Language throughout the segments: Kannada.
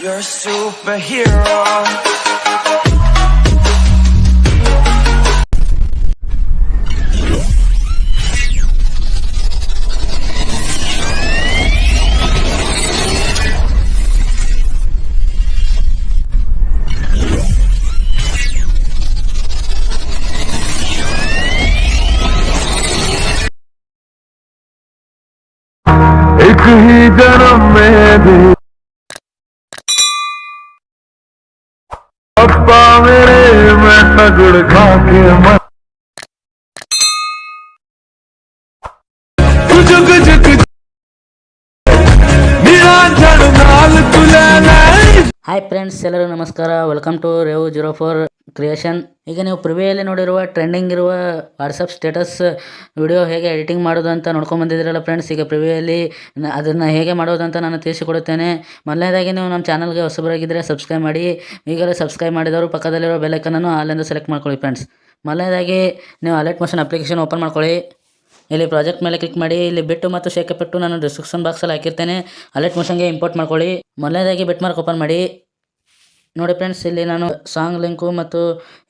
You're a superhero. एक ही जन्म में मैं तगड़ खा के मर जुग जुग निरांजन नाल तुले ಹಾಯ್ ಫ್ರೆಂಡ್ಸ್ ಎಲ್ಲರಿಗೂ ನಮಸ್ಕಾರ welcome to Revu zero four creation ಈಗ ನೀವು ಪ್ರಿವಿಯಲ್ಲಿ ನೋಡಿರುವ ಟ್ರೆಂಡಿಂಗ್ ಇರುವ ವಾಟ್ಸಪ್ ಸ್ಟೇಟಸ್ ವಿಡಿಯೋ ಹೇಗೆ ಎಡಿಟಿಂಗ್ ಮಾಡೋದು ಅಂತ ನೋಡ್ಕೊಂಡು ಬಂದಿದ್ದೀರಲ್ಲ ಫ್ರೆಂಡ್ಸ್ ಈಗ ಪ್ರಿವಿಯಲ್ಲಿ ಅದನ್ನು ಹೇಗೆ ಮಾಡೋದು ಅಂತ ನಾನು ತಿಳಿಸಿಕೊಡುತ್ತೇನೆ. ಮೊದಲನೇದಾಗಿ ನೀವು ನಮ್ಮ ಚಾನಲ್ಗೆ ಹೊಸಬರಾಗಿದ್ದರೆ ಸಬ್ಸ್ಕ್ರೈಬ್ ಮಾಡಿ. ಈಗಲೇ ಸಬ್ಸ್ಕ್ರೈಬ್ ಮಾಡಿದವರು ಪಕ್ಕದಲ್ಲಿರೋ ಬೆಲ್ಲೈಕನನ್ನು ಅಲ್ಲಿಂದ ಸೆಲೆಕ್ಟ್ ಮಾಡ್ಕೊಳ್ಳಿ ಫ್ರೆಂಡ್ಸ್ ಮೊದಲನೇದಾಗಿ ನೀವು ಅಲರ್ಟ್ ಮೋಷನ್ ಅಪ್ಲಿಕೇಶನ್ ಓಪನ್ ಮಾಡ್ಕೊಳ್ಳಿ. ಇಲ್ಲಿ ಪ್ರಾಜೆಕ್ಟ್ ಮೇಲೆ ಕ್ಲಿಕ್ ಮಾಡಿ. ಇಲ್ಲಿ ಬಿಟ್ಟು ಮತ್ತು ಶೇಕ್ ಎಫೆಕ್ಟು ನಾನು ಡಿಸ್ಕ್ರಿಪ್ಷನ್ ಬಾಕ್ಸಲ್ಲಿ ಹಾಕಿರ್ತೇನೆ. ಅಲರ್ಟ್ ಮೋಷನ್ಗೆ ಇಂಪೋರ್ಟ್ ಮಾಡ್ಕೊಳ್ಳಿ. ಮೊದಲನೇದಾಗಿ ಬಿಟ್ ಮಾರ್ಕ್ ಓಪನ್ ಮಾಡಿ. ನೋಡಿ ಫ್ರೆಂಡ್ಸ್ ಇಲ್ಲಿ ನಾನು ಸಾಂಗ್ ಲಿಂಕು ಮತ್ತು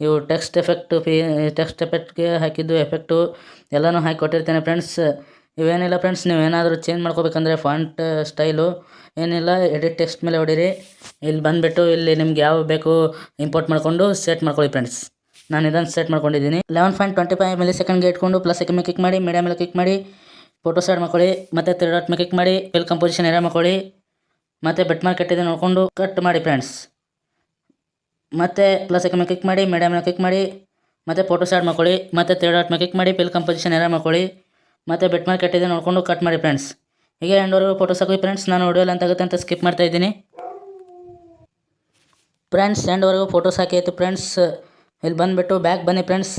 ಇವು ಟೆಕ್ಸ್ಟ್ ಎಫೆಕ್ಟ್ ಫಿ ಟೆಕ್ಸ್ಟ್ ಎಫೆಕ್ಟ್ಗೆ ಹಾಕಿದ್ದು ಎಫೆಕ್ಟು ಎಲ್ಲನೂ ಹಾಕಿ ಕೊಟ್ಟಿರ್ತೇನೆ ಫ್ರೆಂಡ್ಸ್ ಇವೇನಿಲ್ಲ ಫ್ರೆಂಡ್ಸ್ ನೀವು ಏನಾದರೂ ಚೇಂಜ್ ಮಾಡ್ಕೋಬೇಕಂದ್ರೆ ಫಾಂಟ್ ಸ್ಟೈಲು ಏನಿಲ್ಲ ಎಡಿಟ್ ಟೆಕ್ಸ್ಟ್ ಮೇಲೆ ಹೊಡೀರಿ. ಇಲ್ಲಿ ಬಂದುಬಿಟ್ಟು ಇಲ್ಲಿ ನಿಮ್ಗೆ ಯಾವ ಬೇಕು ಇಂಪೋರ್ಟ್ ಮಾಡಿಕೊಂಡು ಸೆಟ್ ಮಾಡ್ಕೊಳ್ಳಿ ಫ್ರೆಂಡ್ಸ್ ನಾನು ಇದನ್ನು ಸೆಟ್ ಮಾಡ್ಕೊಂಡಿದ್ದೀನಿ. Eleven point twenty five milli ಸೆಕೆಂಡ್ಗೆ ಇಟ್ಕೊಂಡು ಪ್ಲಸ್ ಮೇಲೆ ಕ್ಲಿಕ್ ಮಾಡಿ ಮೀಡಿಯಾ ಮೇಲೆ ಕ್ಲಿಕ್ ಮಾಡಿ ಫೋಟೋ ಸೆಟ್ ಮಾಡ್ಕೊಳ್ಳಿ, ಮತ್ತು ತ್ರೀ ಡಾಟ್ ಮೇಲೆ ಕ್ಲಿಕ್ ಮಾಡಿ ಫಿಲ್ ಕಂಪೋಸಿಷನ್ ಏರಿಯಾ ಮಾಡ್ಕೊಳ್ಳಿ, ಮತ್ತು ಬೆಟ್ ಮಾರ್ಕೆಟ್ ಇದೆ ನೋಡಿಕೊಂಡು ಕಟ್ ಮಾಡಿ ಫ್ರೆಂಡ್ಸ್ ಮತ್ತು ಪ್ಲಸ್ ಮೇಲೆ ಕ್ಲಿಕ್ ಮಾಡಿ ಮೀಡಿಯಾ ಮೇಲೆ ಕ್ಲಿಕ್ ಮಾಡಿ, ಮತ್ತೆ ಫೋಟೋ ಸ್ಟಾರ್ಟ್ ಮಾಡ್ಕೊಳ್ಳಿ, ಮತ್ತೆ ತ್ರೀ ಡಾಟ್ ಮೇಲೆ ಕ್ಲಿಕ್ ಮಾಡಿ ಪಿಲ್ ಕಂಪೋಸಿಷನ್ ಏರಿಯಾ ಮಾಡ್ಕೊಳ್ಳಿ, ಮತ್ತೆ ಬೆಟ್ ಮಾರ್ಕೆಟ್ ಇದೆ ನೋಡಿಕೊಂಡು ಕಟ್ ಮಾಡಿ ಫ್ರೆಂಡ್ಸ್ ಹೀಗೆ ಎಂಡವರೆಗೂ ಫೋಟೋಸ್ ಹಾಕಿ ಫ್ರೆಂಡ್ಸ್ ನಾನು ವಿಡಿಯೋ ಅಂತ ಆಗುತ್ತೆ ಅಂತ ಸ್ಕಿಪ್ ಮಾಡ್ತಾ ಇದ್ದೀನಿ. ಫ್ರೆಂಡ್ಸ್ ಎಂಡ್ವರೆಗೂ ಫೋಟೋಸ್ ಹಾಕಿ ಆಯಿತು ಫ್ರೆಂಡ್ಸ್ ಇಲ್ಲಿ ಬಂದುಬಿಟ್ಟು ಬ್ಯಾಕ್ ಬನ್ನಿ ಫ್ರೆಂಡ್ಸ್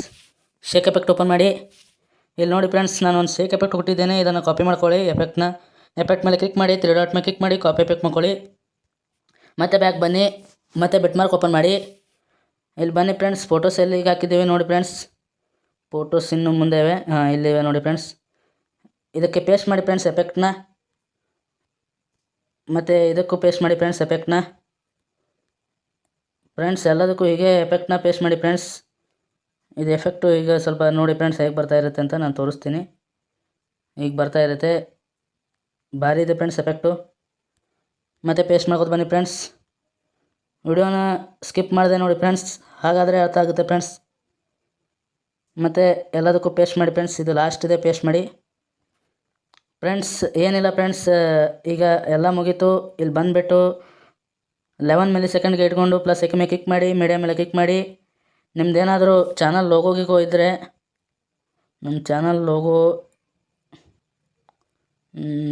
ಶೇಕ್ ಎಫೆಕ್ಟ್ ಓಪನ್ ಮಾಡಿ. ಇಲ್ಲಿ ನೋಡಿ ಫ್ರೆಂಡ್ಸ್ ನಾನು ಒಂದು ಶೇಕ್ ಎಫೆಕ್ಟ್ ಕೊಟ್ಟಿದ್ದೇನೆ. ಇದನ್ನು ಕಾಪಿ ಮಾಡ್ಕೊಳ್ಳಿ ಎಫೆಕ್ಟ್ನ ಎಫೆಕ್ಟ್ ಮೇಲೆ ಕ್ಲಿಕ್ ಮಾಡಿ ತ್ರೀ ಡಾಟ್ ಮೇಲೆ ಕ್ಲಿಕ್ ಮಾಡಿ ಕಾಪಿ ಎಫೆಕ್ಟ್ ಮಾಡ್ಕೊಳ್ಳಿ. ಮತ್ತೆ ಬ್ಯಾಕ್ ಬನ್ನಿ. ಮತ್ತೆ ಬಿಟ್ ಮಾರ್ಕ್ ಓಪನ್ ಮಾಡಿ. ಇಲ್ಲಿ ಬನ್ನಿ ಫ್ರೆಂಡ್ಸ್ ಫೋಟೋಸ್ ಎಲ್ಲಿಗೆ ಹಾಕಿದ್ದೀವಿ ನೋಡಿ ಫ್ರೆಂಡ್ಸ್. ಫೋಟೋಸ್ ಇನ್ನು ಮುಂದೆ ಇವೆ. ಹಾಂ ಇಲ್ಲಿವೆ ನೋಡಿ ಫ್ರೆಂಡ್ಸ್. ಇದಕ್ಕೆ ಪೇಸ್ಟ್ ಮಾಡಿ ಫ್ರೆಂಡ್ಸ್ ಎಫೆಕ್ಟ್ನ ಮತ್ತು ಇದಕ್ಕೂ ಪೇಸ್ಟ್ ಮಾಡಿ ಫ್ರೆಂಡ್ಸ್ ಎಫೆಕ್ಟ್ನ ಫ್ರೆಂಡ್ಸ್, ಎಲ್ಲದಕ್ಕೂ ಹೀಗೆ ಎಫೆಕ್ಟ್ನ ಪೇಸ್ಟ್ ಮಾಡಿ ಫ್ರೆಂಡ್ಸ್. ಇದು ಎಫೆಕ್ಟು ಈಗ ಸ್ವಲ್ಪ ನೋಡಿ ಫ್ರೆಂಡ್ಸ್ ಹೇಗೆ ಬರ್ತಾ ಇರುತ್ತೆ ಅಂತ ನಾನು ತೋರಿಸ್ತೀನಿ. ಈಗ ಬರ್ತಾ ಇರುತ್ತೆ. ಭಾರಿ ಇದೆ ಫ್ರೆಂಡ್ಸ್ ಎಫೆಕ್ಟು ಮತ್ತು ಪೇಸ್ಟ್ ಮಾಡ್ಕೊತ ಬನ್ನಿ ಫ್ರೆಂಡ್ಸ್. ವಿಡಿಯೋನ ಸ್ಕಿಪ್ ಮಾಡಿದೆ ನೋಡಿ ಫ್ರೆಂಡ್ಸ್. ಹಾಗಾದರೆ ಅರ್ಥ ಆಗುತ್ತೆ ಫ್ರೆಂಡ್ಸ್. ಮತ್ತು ಎಲ್ಲದಕ್ಕೂ ಪೇಸ್ಟ್ ಮಾಡಿ ಫ್ರೆಂಡ್ಸ್. ಇದು ಲಾಸ್ಟ್ ಇದೆ ಪೇಸ್ಟ್ ಮಾಡಿ. ಫ್ರೆಂಡ್ಸ್, ಏನಿಲ್ಲ ಫ್ರೆಂಡ್ಸ್. ಈಗ ಎಲ್ಲ ಮುಗೀತು. ಇಲ್ಲಿ ಬಂದುಬಿಟ್ಟು ಲೆವೆನ್ ಮಿಲಿ ಸೆಕೆಂಡ್ಗೆ ಇಟ್ಕೊಂಡು ಪ್ಲಸ್ ಮೇಲೆ ಕ್ಲಿಕ್ ಮಾಡಿ ಮೀಡಿಯಾ ಮೇಲೆ ಕ್ಲಿಕ್ ಮಾಡಿ. ನಿಮ್ಮದೇನಾದರೂ ಚಾನಲ್ ಲೋಗೋ ಗೀಗೋ ನಮ್ಮ ಚಾನಲ್ ಲೋಗೋ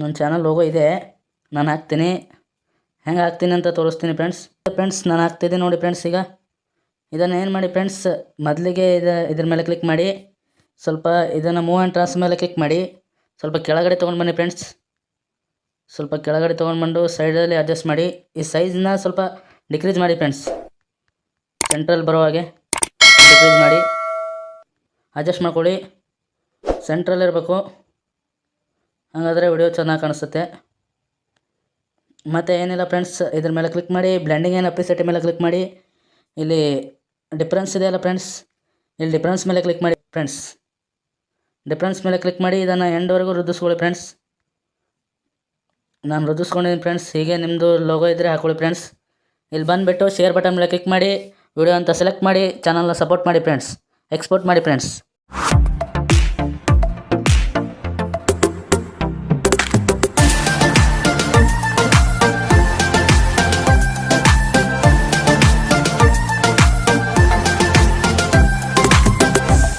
ನನ್ನ ಚಾನಲ್ ಲೋಗೋ ಇದೆ. ನಾನು ಹಾಕ್ತೀನಿ. ಹೆಂಗೆ ಹಾಕ್ತೀನಿ ಅಂತ ತೋರಿಸ್ತೀನಿ ಫ್ರೆಂಡ್ಸ್. ಫ್ರೆಂಡ್ಸ್ ನಾನು ಹಾಕ್ತಿದ್ದೆ ನೋಡಿ ಫ್ರೆಂಡ್ಸ್ ಈಗ. ಇದನ್ನು ಏನು ಮಾಡಿ ಫ್ರೆಂಡ್ಸ್ ಮೊದಲಿಗೆ ಇದು, ಇದ್ರ ಮೇಲೆ ಕ್ಲಿಕ್ ಮಾಡಿ. ಸ್ವಲ್ಪ ಇದನ್ನು ಮೂವ್ ಆ್ಯಂಡ್ ಟ್ರಾನ್ಸ್ ಮೇಲೆ ಕ್ಲಿಕ್ ಮಾಡಿ. ಸ್ವಲ್ಪ ಕೆಳಗಡೆ ತೊಗೊಂಡು ಬನ್ನಿ ಫ್ರೆಂಡ್ಸ್ ಸ್ವಲ್ಪ ಕೆಳಗಡೆ ತೊಗೊಂಡು ಬಂದು ಸೈಡಲ್ಲಿ ಅಡ್ಜಸ್ಟ್ ಮಾಡಿ. ಈ ಸೈಜ್ನ ಸ್ವಲ್ಪ ಡಿಕ್ರೀಸ್ ಮಾಡಿ ಫ್ರೆಂಡ್ಸ್ ಸೆಂಟ್ರಲ್ ಬರೋ ಹಾಗೆ ಡಿಕ್ರೀಸ್ ಮಾಡಿ. ಅಡ್ಜಸ್ಟ್ ಮಾಡ್ಕೊಳ್ಳಿ. ಸೆಂಟ್ರಲ್ಲಿರಬೇಕು ಹಾಗಾದರೆ ವಿಡಿಯೋ ಚೆನ್ನಾಗಿ ಕಾಣಿಸುತ್ತೆ. ಮತ್ತು ಏನಿಲ್ಲ ಫ್ರೆಂಡ್ಸ್ ಇದ್ರ ಮೇಲೆ ಕ್ಲಿಕ್ ಮಾಡಿ ಬ್ಲೆಂಡಿಂಗ್ ಏನು ಅಪ್ಲಿಸೆಟ್ ಮೇಲೆ ಕ್ಲಿಕ್ ಮಾಡಿ, ಇಲ್ಲಿ ಡಿಫ್ರೆನ್ಸ್ ಇದೆಯಲ್ಲ ಫ್ರೆಂಡ್ಸ್ ಇಲ್ಲಿ ಡಿಫ್ರೆನ್ಸ್ ಮೇಲೆ ಕ್ಲಿಕ್ ಮಾಡಿ ಫ್ರೆಂಡ್ಸ್ ಡಿಫ್ರೆನ್ಸ್ ಮೇಲೆ ಕ್ಲಿಕ್ ಮಾಡಿ, ಇದನ್ನು ಎಂಡ್ವರೆಗೂ ವೃದ್ಧಿಸ್ಕೊಳ್ಳಿ ಫ್ರೆಂಡ್ಸ್ ನಾನು ವೃದ್ಧಿಸ್ಕೊಂಡಿದ್ದೀನಿ ಫ್ರೆಂಡ್ಸ್ ಹೀಗೆ ನಿಮ್ಮದು ಲೋಗೋ ಇದ್ದರೆ ಹಾಕೊಳ್ಳಿ ಫ್ರೆಂಡ್ಸ್ ಇಲ್ಲಿ ಬಂದುಬಿಟ್ಟು ಶೇರ್ ಬಟನ್ ಮೇಲೆ ಕ್ಲಿಕ್ ಮಾಡಿ ವಿಡಿಯೋ ಅಂತ ಸೆಲೆಕ್ಟ್ ಮಾಡಿ ಚಾನಲ್ನ ಸಪೋರ್ಟ್ ಮಾಡಿ ಫ್ರೆಂಡ್ಸ್ ಎಕ್ಸ್ಪೋರ್ಟ್ ಮಾಡಿ ಫ್ರೆಂಡ್ಸ್